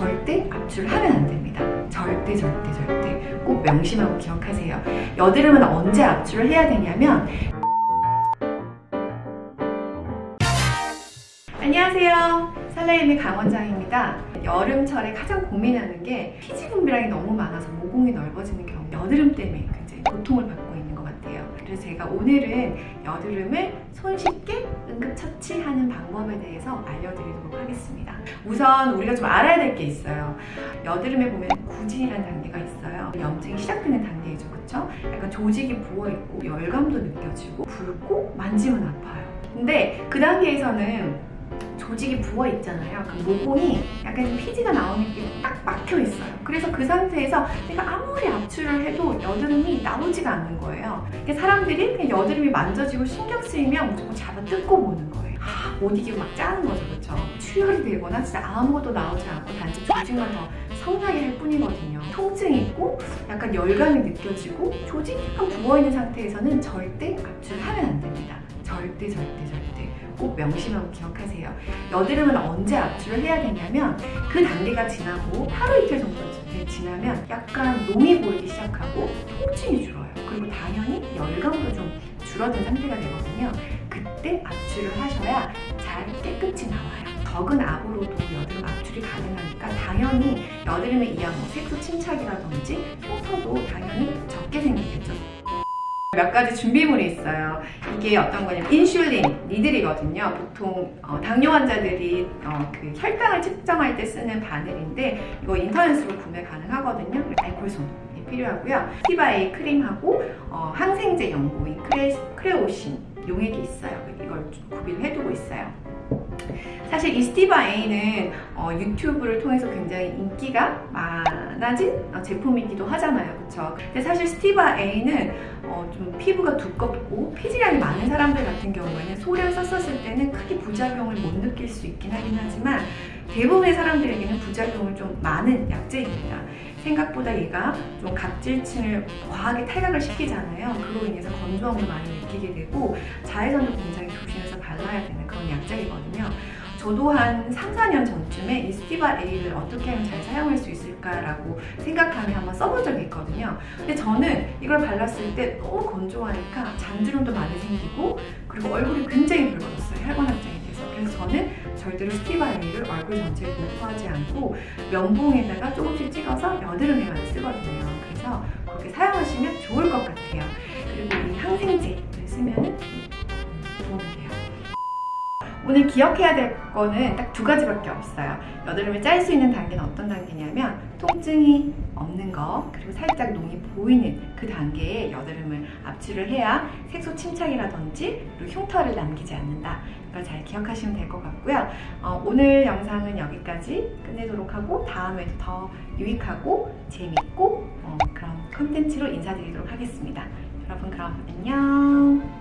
절대 압출을 하면 안 됩니다. 절대 절대 절대 꼭 명심하고 기억하세요. 여드름은 언제 압출을 해야 되냐면 안녕하세요. 살라임의 강원장입니다. 여름철에 가장 고민하는 게 피지 분비량이 너무 많아서 모공이 넓어지는 경우 여드름 때문에 굉장히 고통을 받고 있는 것 같아요. 그래서 제가 오늘은 여드름을 손쉽게 응급처치하는 방법에 대해서 알려드리도록 하겠습니다. 우선 우리가 좀 알아야 될 게 있어요. 여드름에 보면 구진이라는 단계가 있어요. 염증이 시작되는 단계이죠. 그쵸? 약간 조직이 부어있고 열감도 느껴지고 붉고 만지면 아파요. 근데 그 단계에서는 조직이 부어 있잖아요. 그 모공이 약간 피지가 나오는 게 딱 막혀 있어요. 그래서 그 상태에서 내가 아무리 압출을 해도 여드름이 나오지가 않는 거예요. 그러니까 사람들이 그냥 여드름이 만져지고 신경 쓰이면 무조건 잡아 뜯고 보는 거예요. 아, 못 이기고 막 짜는 거죠, 그렇죠? 출혈이 되거나 진짜 아무것도 나오지 않고 단지 조직만 더 성나게 할 뿐이거든요. 통증이 있고 약간 열감이 느껴지고 조직이 부어있는 상태에서는 절대 압출을 하면 안 됩니다. 절대 절대 절대 꼭 명심하고 기억하세요. 여드름은 언제 압출을 해야 되냐면 그 단계가 지나고 하루 이틀 정도 지나면 약간 농이 보이기 시작하고 통증이 줄어요. 그리고 당연히 열감도 좀 줄어든 상태가 되거든요. 그때 압출을 하셔야 잘 깨끗이 나와요. 적은 압으로도 여드름 압출이 가능하니까 당연히 여드름에 의한 뭐 색소 침착이라든지 흉터도 당연히 적게 생기겠죠. 몇 가지 준비물이 있어요. 이게 어떤 거냐면 인슐린 니들이거든요. 보통 어, 당뇨 환자들이 어, 그 혈당을 측정할 때 쓰는 바늘인데 이거 인터넷으로 구매 가능하거든요. 알콜솜 필요하고요. 티바이 크림하고 어, 항생제 연고인 크레, 크레오신 용액이 있어요. 이걸 구비를 해두고 있어요. 사실 이 스티바 A는 어, 유튜브를 통해서 굉장히 인기가 많아진 어, 제품이기도 하잖아요. 그쵸? 근데 사실 스티바 A는 어, 좀 피부가 두껍고 피지량이 많은 사람들 같은 경우에는 소량 썼었을 때는 크게 부작용을 못 느낄 수 있긴 하긴 하지만 대부분의 사람들에게는 부작용을 좀 많은 약제입니다. 생각보다 얘가 좀 각질층을 과하게 탈각을 시키잖아요. 그로 인해서 건조함도 많이 느끼게 되고 자외선도 굉장히 조심해서 발라야 되는 그런 약제이거든요. 저도 한 3, 4년 전쯤에 이 스티바 A를 어떻게 하면 잘 사용할 수 있을까라고 생각하며 한번 써본 적이 있거든요. 근데 저는 이걸 발랐을 때 너무 건조하니까 잔주름도 많이 생기고 그리고 얼굴이 굉장히 붉어졌어요. 혈관 저는 절대로 스티바 A를 얼굴 전체에 도포하지 않고 면봉에다가 조금씩 찍어서 여드름에만 쓰거든요. 그래서 그렇게 사용하시면 좋을 것 같아요. 그리고 이 항생제를 쓰면 도움이 돼요. 오늘 기억해야 될 거는 딱 두 가지밖에 없어요. 여드름을 짤 수 있는 단계는 어떤 단계냐면 통증이 거 그리고 살짝 농이 보이는 그 단계에 여드름을 압출을 해야 색소 침착이라든지 그리고 흉터를 남기지 않는다. 이걸 잘 기억하시면 될 것 같고요. 어, 오늘 영상은 여기까지 끝내도록 하고 다음에도 더 유익하고 재밌고 어, 그런 컨텐츠로 인사드리도록 하겠습니다. 여러분 그럼 안녕